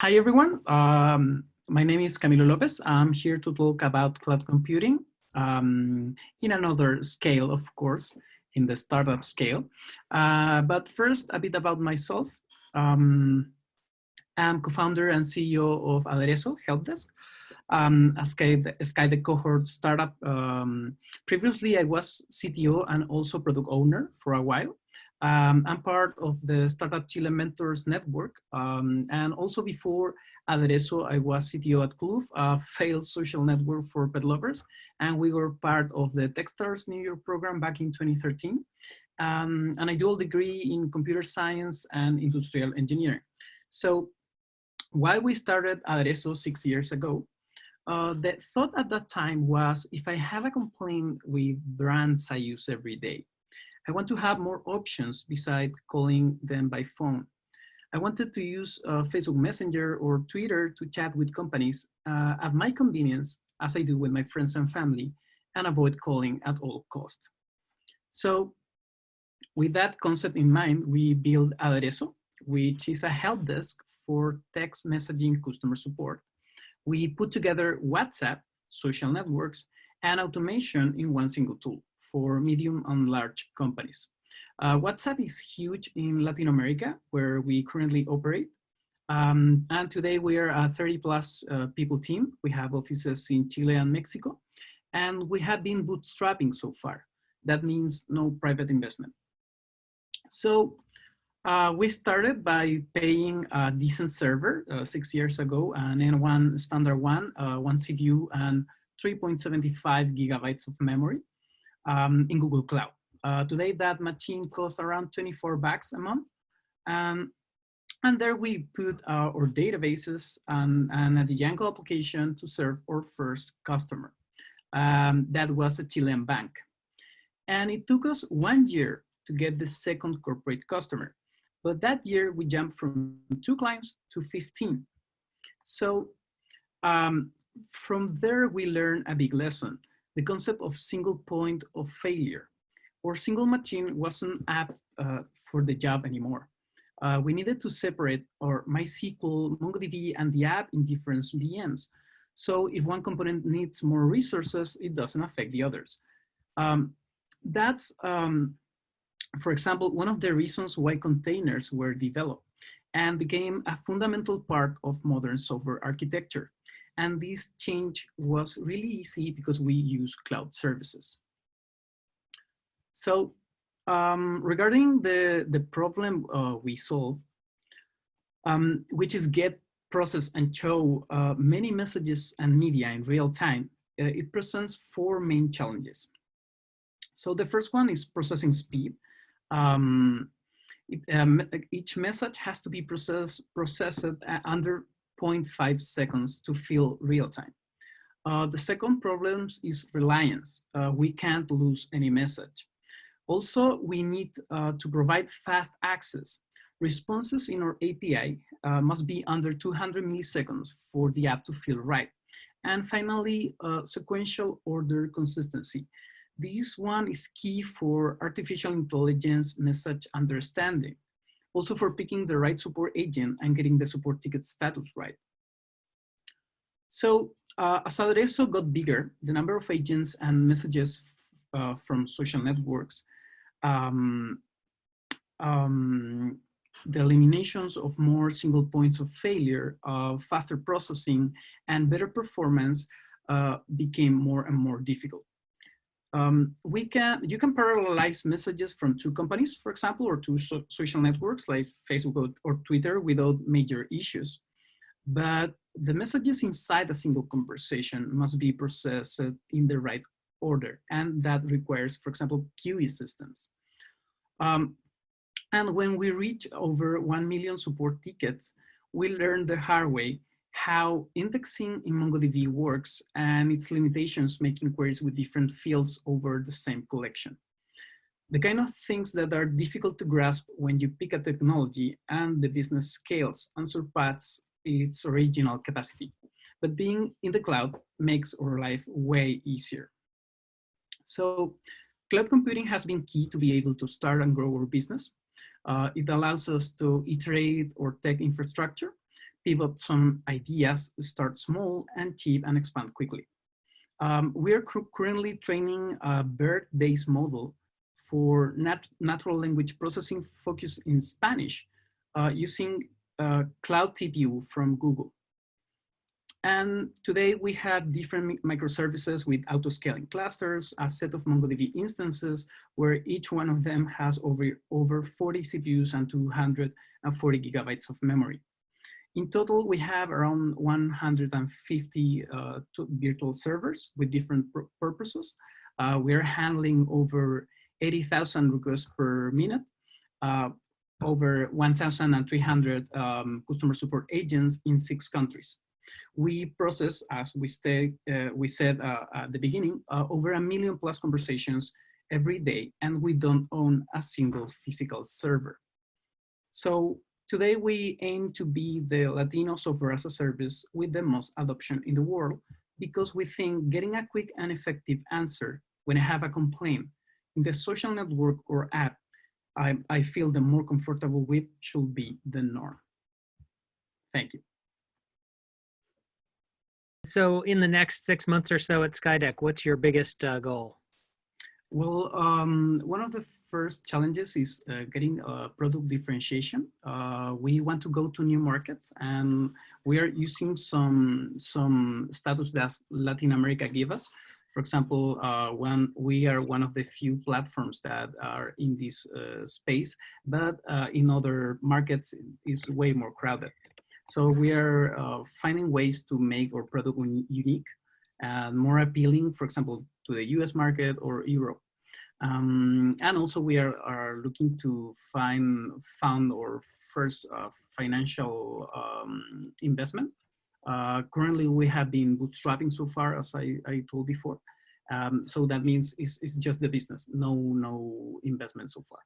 Hi, everyone. Um, my name is Camilo Lopez. I'm here to talk about cloud computing um, in another scale, of course, in the startup scale. Uh, but first, a bit about myself. Um, I'm co-founder and CEO of Adereso Help Desk, um, a Sky, SkyDeck cohort startup. Um, previously, I was CTO and also product owner for a while. Um, I'm part of the Startup Chile Mentors Network. Um, and also before Adereso, I was CTO at Kloof, a failed social network for pet lovers. And we were part of the Techstars New York program back in 2013. Um, and I dual degree in computer science and industrial engineering. So why we started Adereso six years ago, uh, the thought at that time was if I have a complaint with brands I use every day, I want to have more options beside calling them by phone. I wanted to use uh, Facebook Messenger or Twitter to chat with companies uh, at my convenience, as I do with my friends and family, and avoid calling at all cost. So with that concept in mind, we built Adereso, which is a help desk for text messaging customer support. We put together WhatsApp, social networks, and automation in one single tool for medium and large companies. Uh, WhatsApp is huge in Latin America, where we currently operate. Um, and today we are a 30 plus uh, people team. We have offices in Chile and Mexico, and we have been bootstrapping so far. That means no private investment. So uh, we started by paying a decent server uh, six years ago, an N1 standard one, uh, one CPU and 3.75 gigabytes of memory um, in Google Cloud. Uh, today, that machine costs around 24 bucks a month. Um, and there we put uh, our databases and, and a Django application to serve our first customer. Um, that was a Chilean bank. And it took us one year to get the second corporate customer. But that year we jumped from two clients to 15. So um, from there we learned a big lesson the concept of single point of failure or single machine wasn't apt uh, for the job anymore. Uh, we needed to separate our MySQL, MongoDB, and the app in different VMs. So if one component needs more resources, it doesn't affect the others. Um, that's, um, for example, one of the reasons why containers were developed and became a fundamental part of modern software architecture. And this change was really easy because we use cloud services. So um, regarding the, the problem uh, we solve, um, which is get, process, and show uh, many messages and media in real time, uh, it presents four main challenges. So the first one is processing speed. Um, it, um, each message has to be processed, processed under 0.5 seconds to feel real time. Uh, the second problem is reliance. Uh, we can't lose any message. Also, we need uh, to provide fast access. Responses in our API uh, must be under 200 milliseconds for the app to feel right. And finally, uh, sequential order consistency. This one is key for artificial intelligence message understanding also for picking the right support agent and getting the support ticket status right. So uh, as Adereso got bigger, the number of agents and messages uh, from social networks, um, um, the eliminations of more single points of failure, uh, faster processing, and better performance uh, became more and more difficult um, we can you can parallelize messages from two companies, for example, or two so social networks like Facebook or Twitter without major issues. But the messages inside a single conversation must be processed in the right order. And that requires, for example, QE systems. Um, and when we reach over 1 million support tickets, we learn the hard way how indexing in MongoDB works and its limitations making queries with different fields over the same collection. The kind of things that are difficult to grasp when you pick a technology and the business scales and surpass its original capacity. But being in the cloud makes our life way easier. So cloud computing has been key to be able to start and grow our business. Uh, it allows us to iterate our tech infrastructure pivot some ideas, start small and cheap and expand quickly. Um, we are currently training a BERT-based model for nat natural language processing focused in Spanish uh, using uh, Cloud TPU from Google. And today we have different microservices with auto-scaling clusters, a set of MongoDB instances where each one of them has over, over 40 CPUs and 240 gigabytes of memory. In total, we have around 150 uh, virtual servers with different purposes. Uh, we're handling over 80,000 requests per minute, uh, over 1,300 um, customer support agents in six countries. We process, as we, stay, uh, we said uh, at the beginning, uh, over a million plus conversations every day, and we don't own a single physical server. So today we aim to be the Latino software as a service with the most adoption in the world because we think getting a quick and effective answer when I have a complaint in the social network or app I, I feel the more comfortable with should be the norm. Thank you. So in the next six months or so at Skydeck, what's your biggest uh, goal? Well, um, one of the first challenges is uh, getting uh, product differentiation. Uh, we want to go to new markets and we are using some, some status that Latin America give us. For example, uh, when we are one of the few platforms that are in this uh, space, but uh, in other markets is way more crowded. So we are uh, finding ways to make our product unique and more appealing, for example, to the US market or Europe. Um, and also we are, are looking to find found our first uh, financial um, investment uh, currently, we have been bootstrapping so far, as I, I told before. Um, so that means it's, it's just the business, no, no investment so far.